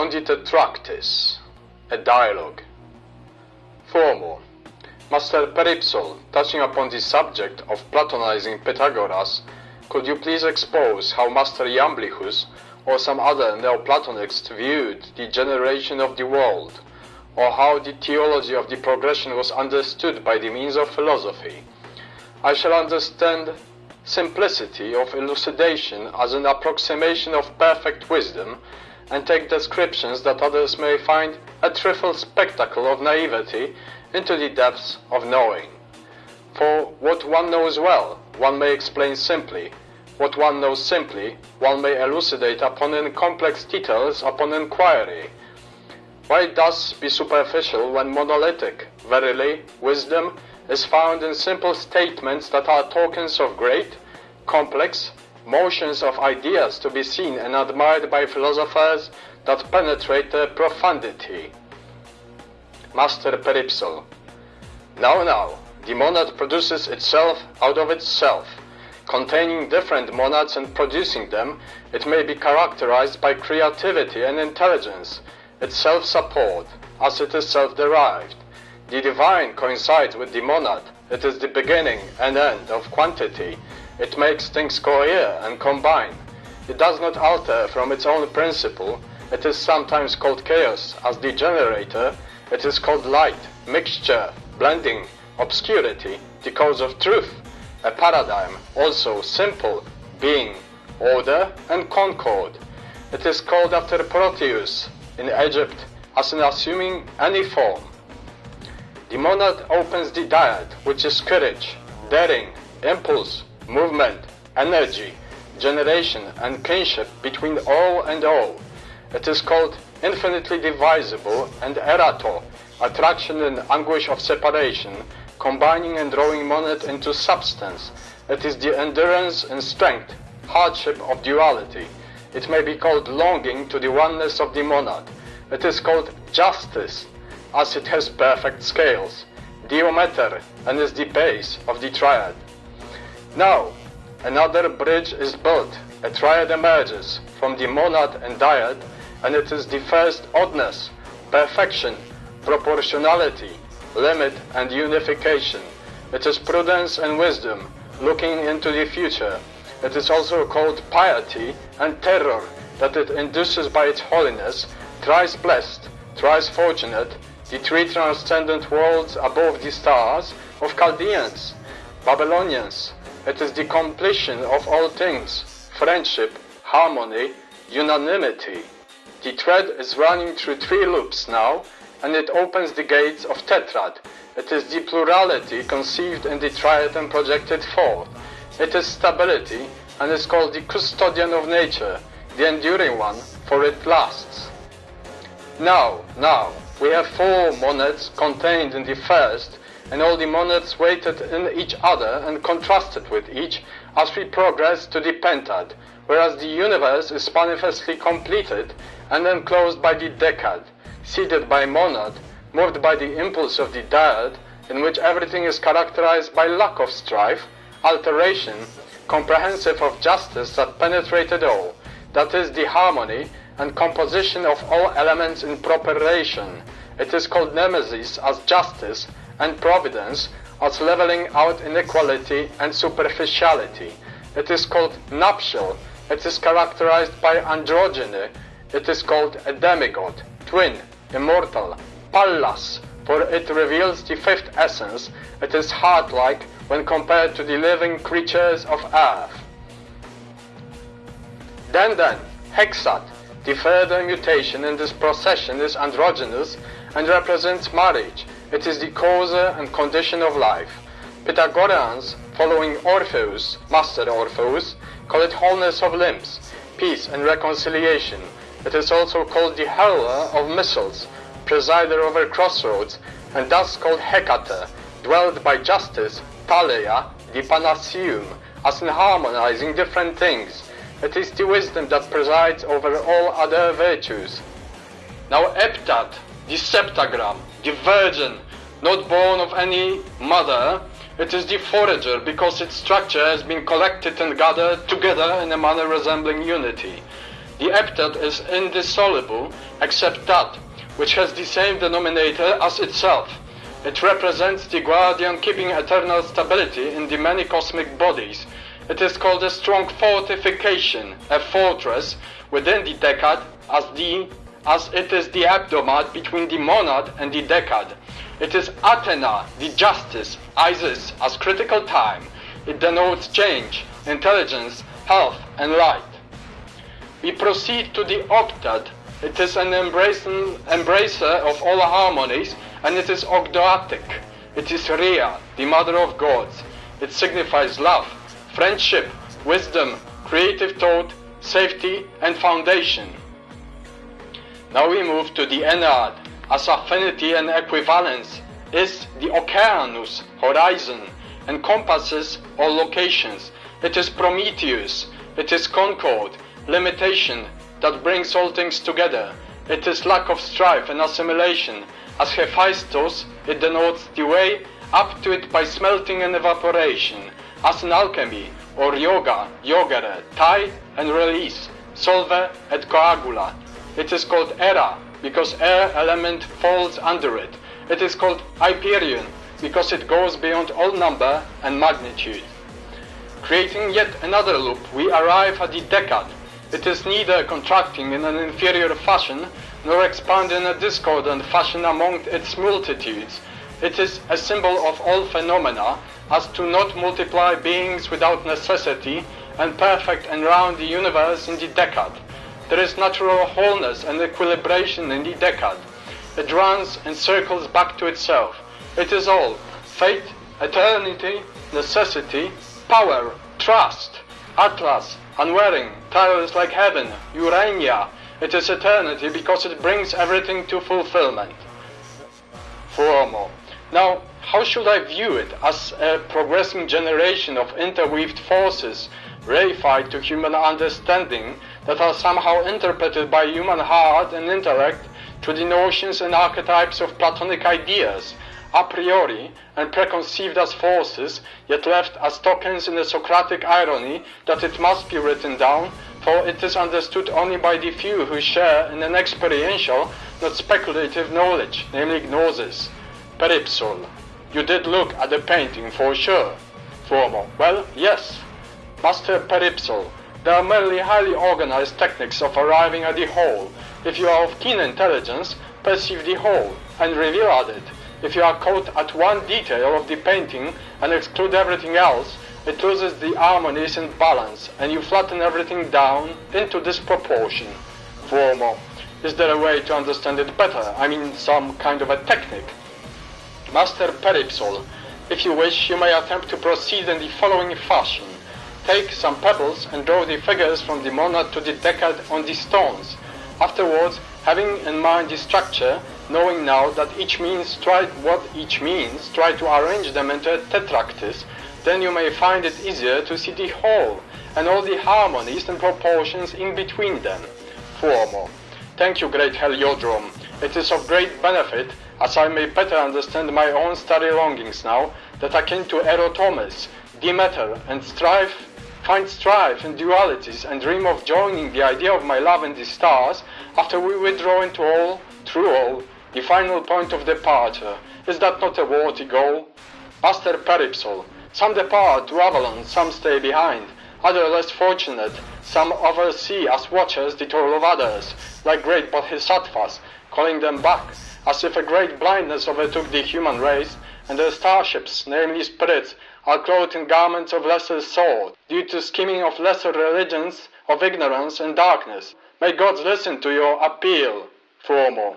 on the Tetractys, a dialogue. Formal. Master Peripsol, touching upon the subject of Platonizing Pythagoras, could you please expose how Master Iamblichus or some other Neoplatonists viewed the generation of the world, or how the theology of the progression was understood by the means of philosophy? I shall understand simplicity of elucidation as an approximation of perfect wisdom, and take descriptions that others may find a trifle spectacle of naivety into the depths of knowing. For what one knows well, one may explain simply. What one knows simply, one may elucidate upon in complex details upon inquiry. Why thus be superficial when monolithic? Verily, wisdom is found in simple statements that are tokens of great, complex, motions of ideas to be seen and admired by philosophers that penetrate their profundity. Master Peripsol. Now, now, the monad produces itself out of itself. Containing different monads and producing them, it may be characterized by creativity and intelligence, its self-support, as it is self-derived. The divine coincides with the monad. It is the beginning and end of quantity. It makes things cohere and combine. It does not alter from its own principle. It is sometimes called chaos as the generator. It is called light, mixture, blending, obscurity, the cause of truth. A paradigm, also simple, being, order, and concord. It is called after Proteus in Egypt as in assuming any form. The monad opens the dyad, which is courage, daring, impulse, movement, energy, generation, and kinship between all and all. It is called infinitely divisible and erato, attraction and anguish of separation, combining and drawing monad into substance. It is the endurance and strength, hardship of duality. It may be called longing to the oneness of the monad. It is called justice, as it has perfect scales, Diometer, and is the base of the triad. Now, another bridge is built, a triad emerges from the monad and dyad, and it is the first oddness, perfection, proportionality, limit, and unification. It is prudence and wisdom, looking into the future. It is also called piety and terror, that it induces by its holiness, thrice blessed, thrice fortunate, the three transcendent worlds above the stars of Chaldeans, Babylonians. It is the completion of all things, friendship, harmony, unanimity. The thread is running through three loops now, and it opens the gates of tetrad. It is the plurality conceived in the triad and projected forth. It is stability, and is called the custodian of nature, the enduring one, for it lasts. Now, now, we have four monads contained in the first, and all the monads waited in each other and contrasted with each as we progress to the pentad, whereas the universe is manifestly completed and enclosed by the decad, seated by monad, moved by the impulse of the dyad, in which everything is characterized by lack of strife, alteration, comprehensive of justice that penetrated all, that is the harmony and composition of all elements in proper relation. It is called nemesis as justice and providence as leveling out inequality and superficiality. It is called nuptial. It is characterized by androgyny. It is called a demigod, twin, immortal, pallas, for it reveals the fifth essence. It is heart-like when compared to the living creatures of earth. Then then, hexad, the further mutation in this procession is androgynous and represents marriage. It is the cause and condition of life. Pythagoreans, following Orpheus, Master Orpheus, call it wholeness of limbs, peace and reconciliation. It is also called the hurler of missiles, presider over crossroads, and thus called Hecate, dwelled by justice, Thaleia, the Panaceum, as in harmonizing different things. It is the wisdom that presides over all other virtues. Now Heptad, the septagram, the virgin, not born of any mother, it is the forager because its structure has been collected and gathered together in a manner resembling unity. The heptad is indissoluble except that which has the same denominator as itself. It represents the guardian keeping eternal stability in the many cosmic bodies. It is called a strong fortification, a fortress within the decad as the as it is the hebdomad between the monad and the decad. It is Athena, the justice, Isis as critical time. It denotes change, intelligence, health, and light. We proceed to the octad. It is an embracer of all harmonies, and it is ogdoatic. It is Rhea, the mother of gods. It signifies love, friendship, wisdom, creative thought, safety, and foundation. Now we move to the Ennead, as affinity and equivalence is the oceanus, horizon, encompasses all locations. It is Prometheus, it is concord, limitation that brings all things together. It is lack of strife and assimilation. As Hephaestus, it denotes the way up to it by smelting and evaporation. As in alchemy, or yoga, yogere, tie and release, solve et coagula. It is called Hera because air element falls under it. It is called Hyperion because it goes beyond all number and magnitude. Creating yet another loop, we arrive at the decad. It is neither contracting in an inferior fashion nor expanding in a discordant fashion among its multitudes. It is a symbol of all phenomena as to not multiply beings without necessity and perfect and round the universe in the decad. There is natural wholeness and equilibration in the decad. It runs and circles back to itself. It is all fate, eternity, necessity, power, trust, Atlas, unwearing, tireless like heaven, Urania. It is eternity because it brings everything to fulfillment. Formal. Now, how should I view it as a progressing generation of interweaved forces reified to human understanding that are somehow interpreted by human heart and intellect through the notions and archetypes of Platonic ideas, a priori and preconceived as forces, yet left as tokens in the Socratic irony that it must be written down, for it is understood only by the few who share in an experiential, not speculative knowledge, namely gnosis. Peripsol. You did look at the painting for sure. Formal. Well, yes. Master Peripsol. There are merely highly organized techniques of arriving at the whole. If you are of keen intelligence, perceive the whole and reveal at it. If you are caught at one detail of the painting and exclude everything else, it loses the harmonies and balance, and you flatten everything down into disproportion. Formal. Is there a way to understand it better? I mean, some kind of a technique. Master Peripsol, if you wish, you may attempt to proceed in the following fashion. Take some pebbles and draw the figures from the monad to the decad on the stones. Afterwards, having in mind the structure, knowing now that each means try what each means, try to arrange them into a tetractys, then you may find it easier to see the whole and all the harmonies and proportions in between them. Formal. Thank you, great Heliodrome. It is of great benefit, as I may better understand my own starry longings now, that akin to Erotomes, Demeter, and strife find strife and dualities and dream of joining the idea of my love in the stars after we withdraw into all, through all, the final point of departure. Is that not a worthy goal? Master Peripsol, some depart to Avalon, some stay behind. Other less fortunate, some oversee as watchers the toil of others, like great bodhisattvas, calling them back, as if a great blindness overtook the human race, and their starships, namely spirits, are clothed in garments of lesser sort, due to scheming of lesser religions of ignorance and darkness. May gods listen to your appeal, Formal.